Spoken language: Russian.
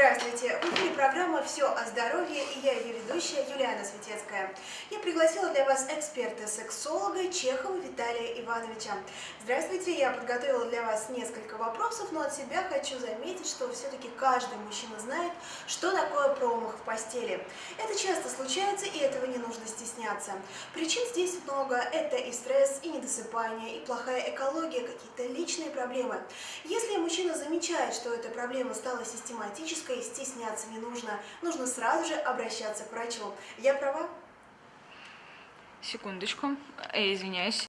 Здравствуйте! В эфире программа «Все о здоровье» и я ее ведущая Юлиана Светецкая. Я пригласила для вас эксперта-сексолога Чехова Виталия Ивановича. Здравствуйте! Я подготовила для вас несколько вопросов, но от себя хочу заметить, что все-таки каждый мужчина знает, что такое промах в постели. Это часто случается, и этого не нужно стесняться. Причин здесь много. Это и стресс, и недосыпание, и плохая экология, какие-то личные проблемы. Если мужчина замечает, что эта проблема стала систематической, стесняться не нужно. Нужно сразу же обращаться к врачу. Я права? Секундочку, э, извиняюсь.